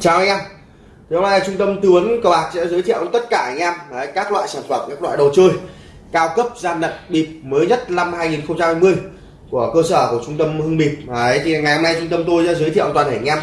chào anh em. Thì hôm nay trung tâm tư vấn cờ bạc sẽ giới thiệu tất cả anh em đấy, các loại sản phẩm các loại đồ chơi cao cấp gian lận bịp mới nhất năm 2020 của cơ sở của trung tâm hưng bịp. Đấy, thì ngày hôm nay trung tâm tôi sẽ giới thiệu toàn thể anh em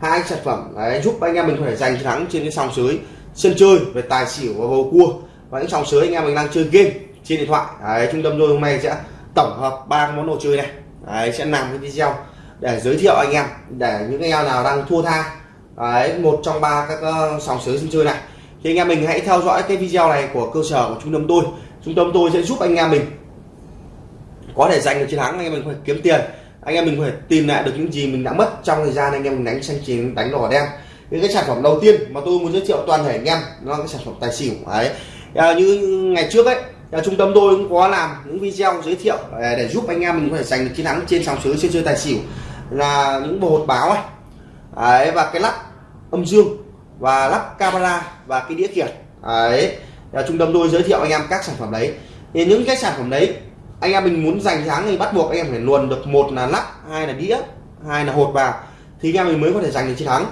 hai sản phẩm đấy, giúp anh em mình có thể giành thắng trên cái sòng sới sân chơi về tài xỉu và bầu cua. Và những sòng sới anh em mình đang chơi game trên điện thoại. Đấy, trung tâm tôi hôm nay sẽ tổng hợp ba món đồ chơi này. Đấy, sẽ làm cái video để giới thiệu anh em để những anh em nào đang thua tha đấy một trong ba các uh, sòng sới sân chơi này. Thì anh em mình hãy theo dõi cái video này của cơ sở của trung tâm tôi. Trung tâm tôi sẽ giúp anh em mình có thể giành được chiến thắng anh em mình phải kiếm tiền anh em mình phải tìm lại được những gì mình đã mất trong thời gian anh em mình đánh xanh chín đánh đỏ đen. Những cái sản phẩm đầu tiên mà tôi muốn giới thiệu toàn thể anh em nó là cái sản phẩm tài xỉu đấy. À, như ngày trước ấy à, trung tâm tôi cũng có làm những video giới thiệu để, để giúp anh em mình có thể giành được chiến thắng trên sòng sới trên chơi tài xỉu là những bộ hột báo ấy. Đấy, và cái lắp âm dương và lắp camera và cái đĩa kiệt. Đấy là trung tâm tôi giới thiệu anh em các sản phẩm đấy. Thì những cái sản phẩm đấy anh em mình muốn giành thắng thì bắt buộc anh em phải luồn được một là lắp hai là đĩa hai là hột vào thì anh em mình mới có thể giành được chiến thắng.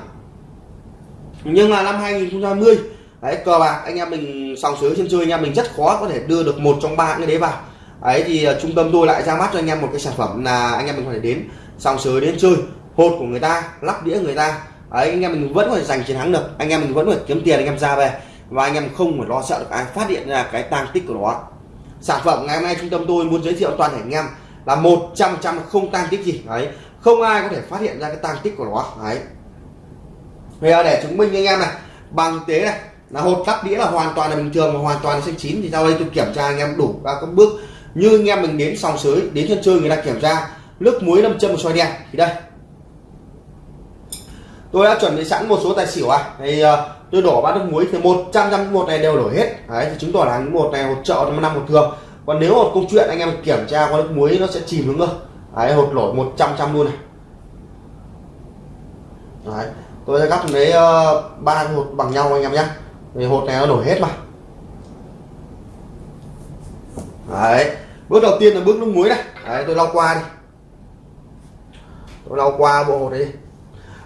Nhưng mà năm 2020 đấy cờ bạc anh em mình sòng sới trên chơi anh em mình rất khó có thể đưa được một trong ba cái đấy vào ấy thì uh, trung tâm tôi lại ra mắt cho anh em một cái sản phẩm là anh em mình có thể đến sòng sới đến chơi hột của người ta lắp đĩa người ta đấy, anh em mình vẫn có thể giành chiến thắng được. Anh em mình vẫn có thể kiếm tiền, anh em ra về. Và anh em không phải lo sợ được ai phát hiện ra cái tang tích của nó. Sản phẩm ngày hôm nay trung tâm tôi muốn giới thiệu toàn thể anh em là một trăm trăm không tang tích gì. Đấy, không ai có thể phát hiện ra cái tang tích của nó. Đấy. Bây giờ để chứng minh anh em này, bằng tế này, là hột lắp đĩa là hoàn toàn là bình thường và hoàn toàn là xanh chín. Thì sau đây tôi kiểm tra anh em đủ các bước. Như anh em mình đến sòng sới, đến sân chơi người ta kiểm tra, nước muối lâm châm và xoay đen. Thì đây tôi đã chuẩn bị sẵn một số tài xỉu à. Thì uh, tôi đổ bát nước muối thì một trăm một này đều đổ hết. Đấy thì chứng tỏ là một này hột trợ năm một thường. Còn nếu một câu chuyện anh em kiểm tra qua nước muối nó sẽ chìm xuống cơ. Đấy hột nổi một trăm trăm luôn này. Đấy tôi sẽ cắt lấy ờ, ba uh, hột bằng nhau anh em nhé thì hột này nó đổ hết mà. Đấy bước đầu tiên là bước nước muối này. Đấy tôi lau qua đi. Tôi lau qua bộ hột đấy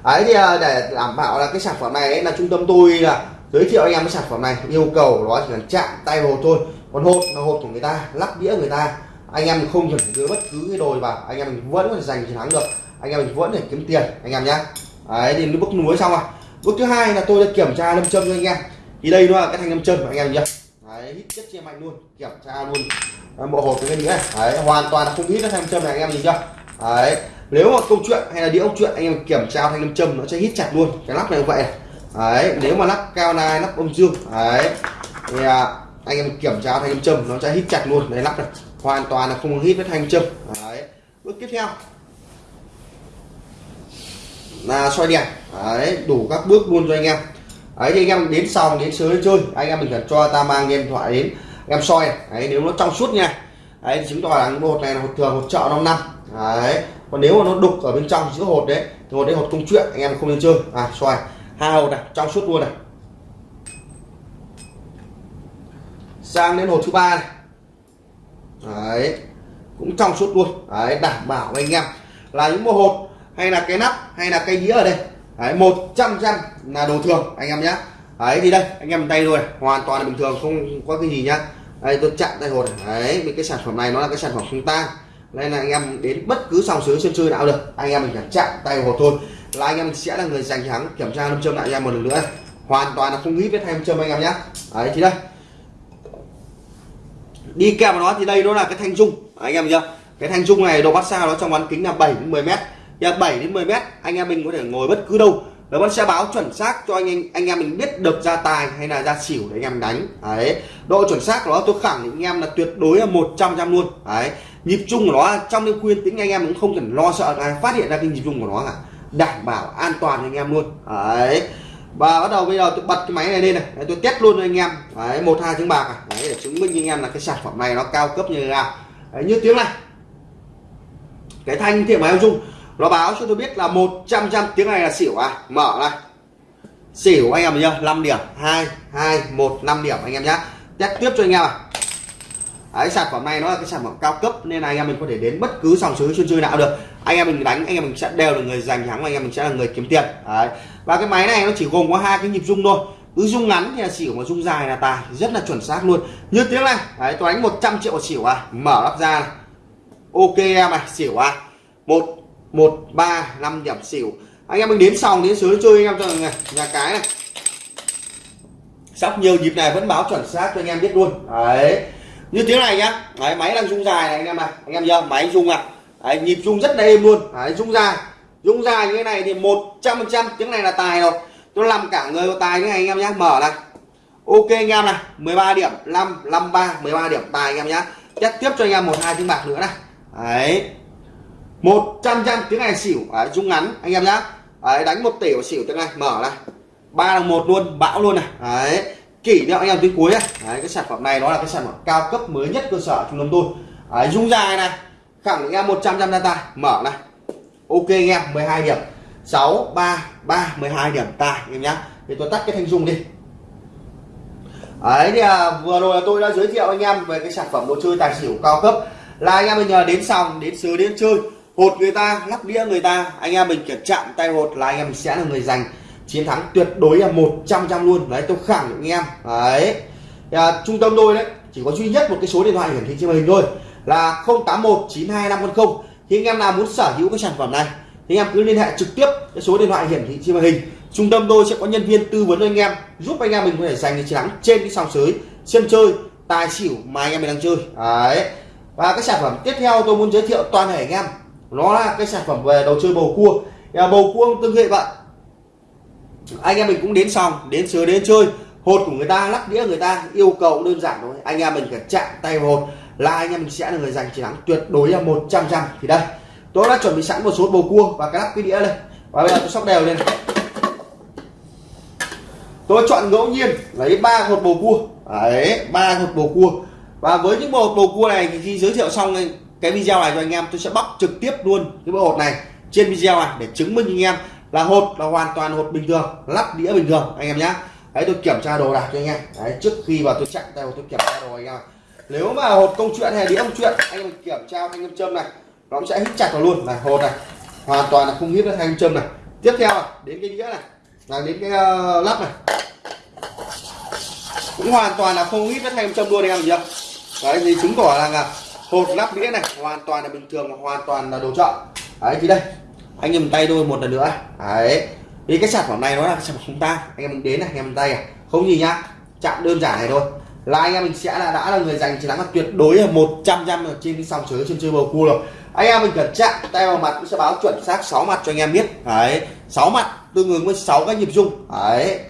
ấy thì à, để đảm bảo là cái sản phẩm này ấy, là trung tâm tôi là giới thiệu anh em cái sản phẩm này yêu cầu nó chỉ cần chạm tay vào thôi. Còn hộp là hộp của người ta lắp đĩa người ta. Anh em không cần đưa bất cứ cái đồi vào anh em mình vẫn có thể giành chiến thắng được. Anh em mình vẫn để kiếm tiền anh em nhé đấy thì bước núi xong rồi. Bước thứ hai là tôi đã kiểm tra lâm châm cho anh em. Thì đây nó là cái thanh lâm châm của anh em nhé đấy hít chất chia mạnh luôn kiểm tra luôn. Bộ hộp cái này. Đấy hoàn toàn là không hít cái thanh lâm châm này anh em nhìn chưa? Đấy nếu mà câu chuyện hay là đĩa ông chuyện anh em kiểm tra thanh âm châm nó sẽ hít chặt luôn. Cái lắp này như vậy này. đấy nếu mà lắp cao nai lắp âm dương đấy. Thì à, anh em kiểm tra thanh âm châm nó sẽ hít chặt luôn. Đấy lắp này hoàn toàn là không hít với thanh châm. Đấy bước tiếp theo. Là xoay đèn. Đấy đủ các bước luôn cho anh em. Ấy thì anh em đến xong đến sớm chơi anh em mình cần cho ta mang điện thoại đến em soi đấy nếu nó trong suốt nha. Đấy chứng tỏ là một này là một thường một chợ năm năm. Đấy còn nếu mà nó đục ở bên trong giữa hột đấy. Thì hột đấy hột công chuyện, anh em không nên chơi. À xoài hai hột này, trong suốt luôn này. Sang đến hột thứ ba này. Đấy, cũng trong suốt luôn. Đấy, đảm bảo anh em. Là những mô hột, hay là cái nắp, hay là cây đĩa ở đây. Đấy, một trăm trăm là đồ thường, anh em nhé. Đấy, thì đây, anh em tay rồi hoàn toàn là bình thường, không có cái gì nhá. Đây, tôi chặn tay hột này. Đấy cái sản phẩm này nó là cái sản phẩm không tan nên là anh em đến bất cứ sòng sới sân chơi nào được. Anh em mình phải chạm tay hột thôi là anh em sẽ là người giành thắng kiểm tra lâm châm lại anh em một lần nữa. Hoàn toàn là không nghĩ với thanh châm anh em nhé. Đấy thì đây. Đi kèm với nó thì đây nó là cái thanh dung. Anh em chưa cái thanh dung này độ bắt xa nó trong bán kính là 7 đến 10 mét. Và 7 đến 10 mét anh em mình có thể ngồi bất cứ đâu. Nó vẫn sẽ báo chuẩn xác cho anh anh, anh em mình biết được ra tài hay là ra xỉu để anh em đánh. Đấy độ chuẩn xác của nó tôi khẳng định anh em là tuyệt đối là 100 trăm luôn. Đấy nhịp chung của nó trong đêm khuyên tính anh em cũng không cần lo sợ ai phát hiện ra cái nhịp chung của nó cả. Đảm bảo an toàn anh em luôn. Đấy. Và bắt đầu bây giờ tôi bật cái máy này lên này. Đấy, tôi test luôn cho anh em. Đấy một hai tiếng bạc à. Đấy để chứng minh anh em là cái sản phẩm này nó cao cấp như thế nào. Đấy, như tiếng này. Cái thanh thiện máy dung nó báo cho tôi biết là 100 trăm tiếng này là xỉu à. Mở này. Xỉu anh em nhá 5 điểm. 2 2 1 5 điểm anh em nhá. Test tiếp cho anh em à. Đấy, sản phẩm này nó là cái sản phẩm cao cấp nên là anh em mình có thể đến bất cứ sòng sới chuyên chơi nào được. Anh em mình đánh anh em mình sẽ đều là người giành thắng và anh em mình sẽ là người kiếm tiền. Đấy. và cái máy này nó chỉ gồm có hai cái nhịp rung thôi. Cứ rung ngắn thì là xỉu mà rung dài là tài rất là chuẩn xác luôn. Như tiếng này đấy tôi đánh 100 triệu xỉu à. Mở lắp ra này. Ok em này xỉu à. Một một ba năm điểm xỉu. Anh em mình đến sòng đến sới chơi anh em cho này nhà cái này. Sắp nhiều nhịp này vẫn báo chuẩn xác cho anh em biết luôn. Đấy như tiếng này nhá. Đấy, máy đang rung dài này anh em này anh em nhớ máy rung à. Đấy, nhịp rung rất là êm luôn. Đấy, rung dài. Rung dài như thế này thì một trăm phần trăm tiếng này là tài rồi. Tôi làm cả người có tài như này anh em nhé mở này. Ok anh em này. 13 điểm 5 53 13 điểm tài anh em nhé chắc tiếp cho anh em một hai tiếng bạc nữa này. Đấy. Một trăm trăm tiếng này xỉu. Đấy, rung ngắn anh em nhá. Đấy, đánh một tỷ của xỉu tiếng này. Mở này. ba là một luôn bão luôn này. Đấy kỷ niệm anh em tới cuối này đấy, cái sản phẩm này nó là cái sản phẩm cao cấp mới nhất cơ sở trung tâm tôi. Đấy, dung dài này khẳng định em 100 trăm data mở này. Ok anh em 12 điểm. 6 3 3 12 điểm tài em nhá. Thì tôi tắt cái thanh dung đi. Đấy thì à, vừa rồi là tôi đã giới thiệu anh em về cái sản phẩm đồ chơi tài xỉu cao cấp. Là anh em mình nhờ đến sòng đến sứ đến chơi hột người ta lắp đĩa người ta anh em mình kiểm chạm tay hột là anh em sẽ là người giành chiến thắng tuyệt đối là 100 trăm luôn. Đấy tôi khẳng định anh em. Đấy. À, trung tâm tôi đấy chỉ có duy nhất một cái số điện thoại hiển thị trên màn hình thôi là 081 92510 thì anh em nào muốn sở hữu cái sản phẩm này thì anh em cứ liên hệ trực tiếp cái số điện thoại hiển thị trên màn hình. Trung tâm tôi sẽ có nhân viên tư vấn cho anh em giúp anh em mình có thể giành chiến thắng trên cái sòng sới sân chơi tài xỉu mà anh em mình đang chơi. Đấy. Và cái sản phẩm tiếp theo tôi muốn giới thiệu toàn thể anh em nó là cái sản phẩm về đồ chơi bầu cua. À, bầu cua tương hệ vậy anh em mình cũng đến xong đến sới đến chơi. Hột của người ta, lắc đĩa người ta, yêu cầu đơn giản thôi. Anh em mình phải chạm tay vào hột. Là anh em mình sẽ là người giành chiến thắng tuyệt đối là 100 trăm thì đây, tôi đã chuẩn bị sẵn một số bầu cua và cái lắp cái đĩa đây. Và bây giờ tôi sóc đều lên. Tôi chọn ngẫu nhiên, lấy ba hột bầu cua. Đấy, ba hột bầu cua. Và với những hột bầu cua này thì khi giới thiệu xong cái video này cho anh em, tôi sẽ bóc trực tiếp luôn cái bộ hột này trên video này để chứng minh anh em là hột là hoàn toàn hột bình thường lắp đĩa bình thường anh em nhé đấy tôi kiểm tra đồ đạc cho anh em. Đấy trước khi vào tôi chặn tay tôi kiểm tra đồ anh em. Nếu mà hột công chuyện hay đĩa công chuyện anh em kiểm tra thanh âm châm này nó cũng sẽ hít chặt vào luôn. Này hột này hoàn toàn là không hít được thanh châm này. Tiếp theo à, đến cái đĩa này. Là đến cái uh, lắp này. Cũng hoàn toàn là không hít với thanh châm luôn anh em chưa đấy thì chứng tỏ là, là hột lắp đĩa này hoàn toàn là bình thường hoàn toàn là đồ chọn đấy thì đây anh em tay tôi một lần nữa. Đấy. Vì cái sản phẩm này nó là sản phẩm không ta anh em mình đến này, anh em tay à. Không gì nhá. Chạm đơn giản này thôi. Là anh em mình sẽ là, đã là người giành chiến thắng là tuyệt đối là một trăm trăm trên cái sòng sới trên chơi bầu cua rồi. Anh em mình cần chạm tay vào mặt cũng sẽ báo chuẩn xác 6 mặt cho anh em biết. Đấy. 6 mặt, tương ứng với 6 cái nhịp rung đấy.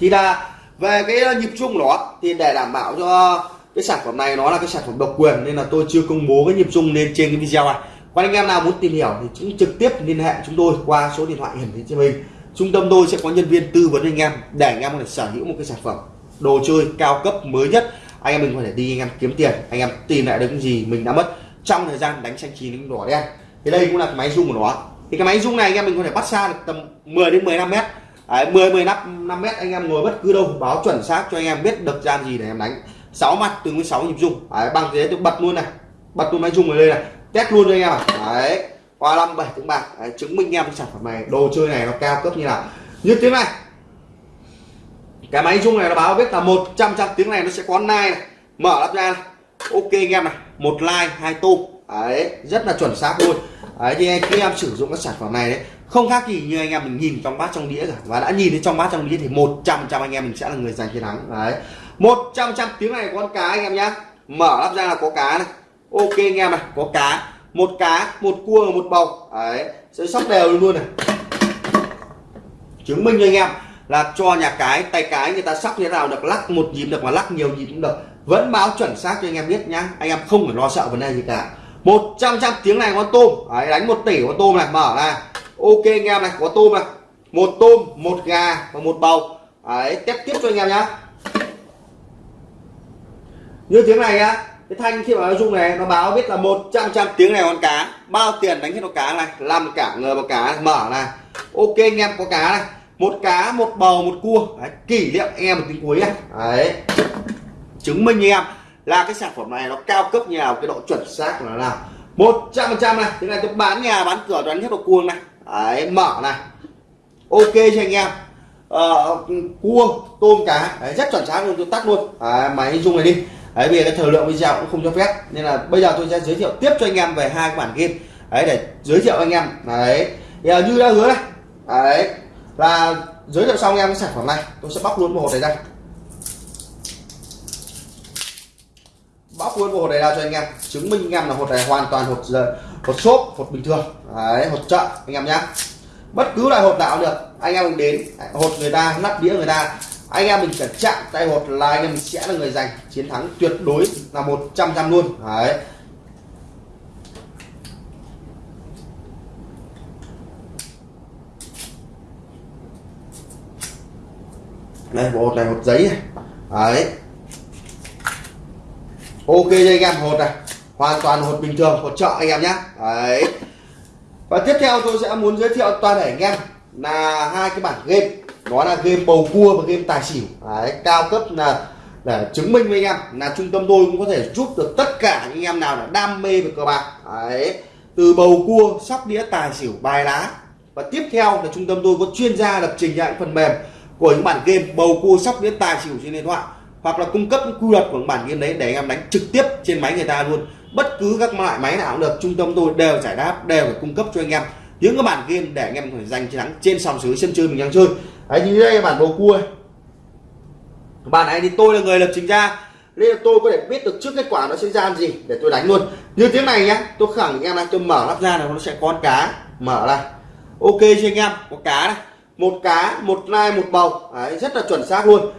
Thì là về cái ờ, nhịp rung đó, thì để đảm bảo cho cái sản phẩm này nó là cái sản phẩm độc quyền, nên là tôi chưa công bố cái nhịp rung lên trên cái video này còn anh em nào muốn tìm hiểu thì cũng trực tiếp liên hệ chúng tôi qua số điện thoại hiển thị trên mình trung tâm tôi sẽ có nhân viên tư vấn anh em để anh em có thể sở hữu một cái sản phẩm đồ chơi cao cấp mới nhất. Anh em mình có thể đi anh em kiếm tiền anh em tìm lại được cái gì mình đã mất trong thời gian đánh xanh chín đánh đỏ đen. Thì đây cũng là cái máy rung của nó. Thì cái máy rung này anh em mình có thể bắt xa được tầm 10 đến 15 mét. Đấy, 10 15 5 mét anh em ngồi bất cứ đâu báo chuẩn xác cho anh em biết được gian gì để em đánh. Sáu mặt từ với sáu nhịp rung. Đấy, bằng thế tôi bật luôn này. Bật luôn máy rung ở đây này test luôn cho anh em. Ạ, đấy qua năm bảy tiếng bạc. Đấy, chứng minh em cái sản phẩm này đồ chơi này nó cao cấp như nào. Như tiếng này. Cái máy chung này nó báo biết là 100 trăm tiếng này nó sẽ có nai này. Mở lắp ra ok anh em này một like hai tôm đấy rất là chuẩn xác luôn. Đấy thì khi em sử dụng các sản phẩm này đấy không khác gì như anh em mình nhìn trong bát trong đĩa cả. Và đã nhìn thấy trong bát trong đĩa thì 100 trăm anh em mình sẽ là người giành chiến thắng. Đấy 100 trăm tiếng này có con cá anh em nhá. Mở lắp ra là có cá này ok anh em này có cá một cá một cua một bầu. Đấy sẽ sóc đều luôn này. Chứng minh cho anh em là cho nhà cái tay cái người ta sóc như thế nào được lắc một nhịp được mà lắc nhiều nhịp cũng được. Vẫn báo chuẩn xác cho anh em biết nhá anh em không phải lo sợ vấn đề gì cả. Một trăm trăm tiếng này có tôm. Đấy, đánh một tỷ có tôm này mở ra. Ok anh em này có tôm này. Một tôm một gà và một bầu. Đấy test tiếp cho anh em nhá. Như tiếng này nhá cái thanh khi mà nó rung này nó báo biết là 100 trăm tiếng này con cá bao tiền đánh hết con cá này làm cả người vào cá này. mở này. Ok anh em có cá này. Một cá một bầu một cua. Đấy, kỷ niệm anh em một tiếng cuối này đấy. Chứng minh anh em là cái sản phẩm này nó cao cấp như nào cái độ chuẩn xác của nó nào. Một trăm phần trăm này. Thế này tôi bán nhà bán cửa đoán hết độ cuồng này. Đấy mở này. Ok cho anh em? Ờ, uh, cua tôm cá. Đấy, rất chuẩn xác luôn tôi tắt luôn. À, máy dùng này đi đấy vì cái thời lượng video cũng không cho phép. Nên là bây giờ tôi sẽ giới thiệu tiếp cho anh em về hai cái bản game. Đấy để giới thiệu anh em. Đấy. Giờ à, như đã hứa này. Đấy. Là giới thiệu xong anh em cái sản phẩm này. Tôi sẽ bóc luôn một hộp này ra, bóc luôn một hộp này ra cho anh em. Chứng minh anh em là hộp này hoàn toàn hộp hộp xốp hộp bình thường. Đấy hộp chợ anh em nhá. Bất cứ loại hộp nào được. Anh em đến. Hộp người ta nắp đĩa người ta anh em mình phải chạm tay hột là anh em mình sẽ là người giành chiến thắng tuyệt đối là một trăm trăm luôn. Đấy. Đây một này một giấy này. Đấy. Ok cho anh em, hột này. Hoàn toàn hột bình thường, hột chợ anh em nhé đấy. Và tiếp theo tôi sẽ muốn giới thiệu toàn thể anh em là hai cái bản game đó là game bầu cua và game tài xỉu. Đấy, cao cấp là để chứng minh với anh em. Là trung tâm tôi cũng có thể giúp được tất cả anh em nào là đam mê về cờ bạc. Đấy từ bầu cua sóc đĩa tài xỉu bài lá. Và tiếp theo là trung tâm tôi có chuyên gia lập trình ra những phần mềm của những bản game bầu cua sóc đĩa tài xỉu trên điện thoại. Hoặc là cung cấp quy luật của bản game đấy để anh em đánh trực tiếp trên máy người ta luôn. Bất cứ các loại máy nào cũng được trung tâm tôi đều giải đáp đều phải cung cấp cho anh em. Những cái bản game để anh em phải giành chiến thắng trên sòng sới sân chơi mình đang chơi đấy như đây là bản bầu cua. Bản này thì tôi là người lập trình ra. Nên là tôi có thể biết được trước kết quả nó sẽ ra gì để tôi đánh luôn. Như tiếng này nhá tôi khẳng em này tôi mở lắp ra là nó sẽ con cá. Mở này ok cho anh em có cá này. Một cá một nai một bầu. Đấy, rất là chuẩn xác luôn.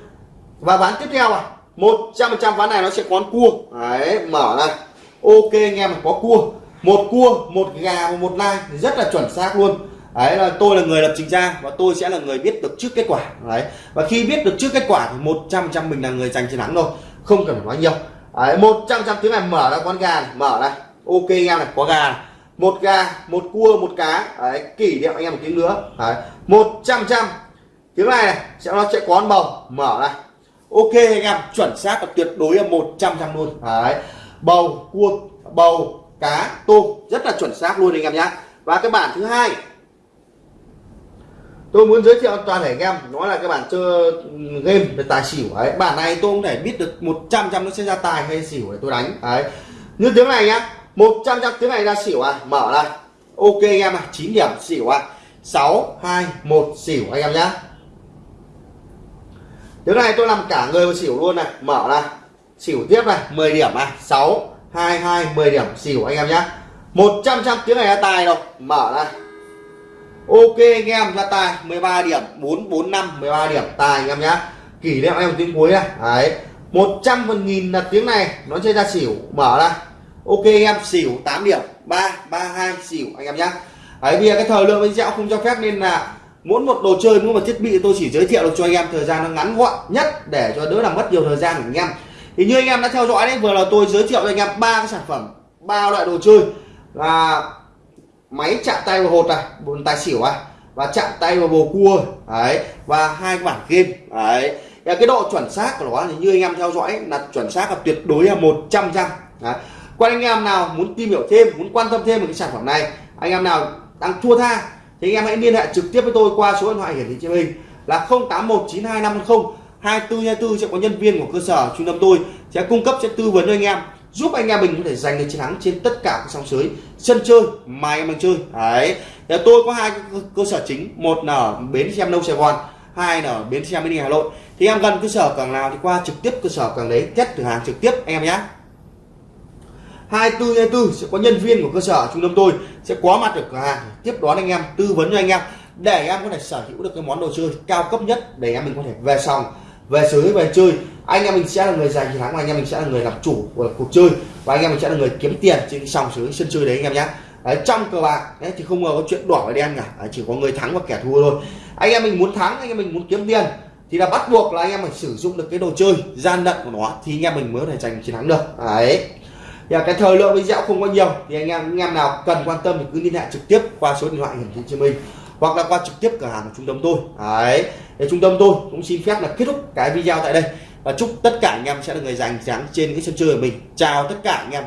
Và ván tiếp theo à? Một trăm phần trăm ván này nó sẽ có cua. Đấy mở này ok anh em có cua. Một cua một gà và một nai. Rất là chuẩn xác luôn đấy là tôi là người lập trình ra và tôi sẽ là người biết được trước kết quả. Đấy và khi biết được trước kết quả thì một trăm trăm mình là người giành chiến thắng rồi không cần phải nói nhiều. Đấy một trăm trăm tiếng này mở ra con gà này. mở này. Ok anh em này có gà này. một gà một cua một cá. Đấy kỷ niệm anh em một tiếng nữa. Đấy một trăm trăm tiếng này, này sẽ nó sẽ có con bầu mở này. Ok anh em chuẩn xác và tuyệt đối là 100 trăm luôn. Đấy bầu cua bầu cá tôm. Rất là chuẩn xác luôn anh em nhé và cái bản thứ hai tôi muốn giới thiệu toàn thể anh em. Nó là cái bản chơi ừ, game về tài xỉu. Ấy bản này tôi không thể biết được 100 trăm nó sẽ ra tài hay xỉu để tôi đánh. Đấy. Như tiếng này nhá 100 trăm tiếng này ra xỉu à? Mở này ok anh em à 9 điểm xỉu à? 6 2 1 xỉu anh em nhá. Tiếng này tôi làm cả người vào xỉu luôn này. Mở này xỉu tiếp này 10 điểm này 6 2 2 10 điểm xỉu anh em nhá. 100 trăm tiếng này ra tài đâu. Mở này ok anh em, ra tài 13 điểm 4 4 5 13 điểm. Tài anh em nhé kỷ niệm em tiếng cuối này. Đấy. 100 phần nghìn là tiếng này, nó chơi ra xỉu. Mở ra. ok anh em, xỉu 8 điểm. 3 3 2 xỉu anh em nhé đấy vì cái thời lượng video không cho phép nên là mỗi một đồ chơi mỗi một thiết bị tôi chỉ giới thiệu được cho anh em. Thời gian nó ngắn gọn nhất để cho đỡ làm mất nhiều thời gian của anh em. Thì như anh em đã theo dõi đấy, vừa là tôi giới thiệu cho anh em ba cái sản phẩm, ba loại đồ chơi. Là máy chạm tay vào hột này bốn tài xỉu này và chạm tay vào bồ cua, đấy, và hai bản game, đấy. Và cái độ chuẩn xác của nó thì như anh em theo dõi, là chuẩn xác là tuyệt đối là một trăm trăm quan anh em nào muốn tìm hiểu thêm, muốn quan tâm thêm về cái sản phẩm này, anh em nào đang thua tha, thì anh em hãy liên hệ trực tiếp với tôi qua số điện thoại hiển thị trên hình là 08192510 2424 sẽ có nhân viên của cơ sở trung tâm tôi sẽ cung cấp sẽ tư vấn cho anh em giúp anh em mình có thể giành được chiến thắng trên tất cả các sóng sới sân chơi mà anh em đang chơi. Đấy. Thì tôi có hai cơ sở chính. Một là ở bến xe nâu sài gòn, hai là ở bến xe mini hà nội. Thì em gần cơ sở càng nào thì qua trực tiếp cơ sở càng đấy, test thử hàng trực tiếp anh em nhé 24 24 sẽ có nhân viên của cơ sở trung tâm tôi sẽ có mặt ở cửa hàng tiếp đón anh em, tư vấn cho anh em để em có thể sở hữu được cái món đồ chơi cao cấp nhất để em mình có thể về sòng, về sới về chơi anh em mình sẽ là người giành chiến thắng và anh em mình sẽ là người làm chủ của cuộc chơi. Và anh em mình sẽ là người kiếm tiền trên sòng sới sân chơi đấy anh em nhé đấy, trong cờ bạc đấy thì không có chuyện đỏ và đen cả. Đấy, chỉ có người thắng và kẻ thua thôi. Anh em mình muốn thắng anh em mình muốn kiếm tiền thì là bắt buộc là anh em phải sử dụng được cái đồ chơi gian lận của nó thì anh em mình mới có thể giành chiến thắng được. Đấy. Thì cái thời lượng video không có nhiều thì anh em anh em nào cần quan tâm thì cứ liên hệ trực tiếp qua số điện thoại hiển thị trên mình hoặc là qua trực tiếp cửa hàng của trung tâm tôi. Đấy. Để trung tâm tôi cũng xin phép là kết thúc cái video tại đây và chúc tất cả anh em sẽ là người giành thắng trên cái sân chơi của mình. Chào tất cả anh em.